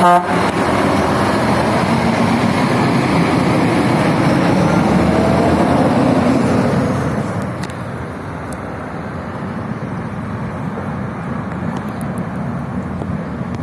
他。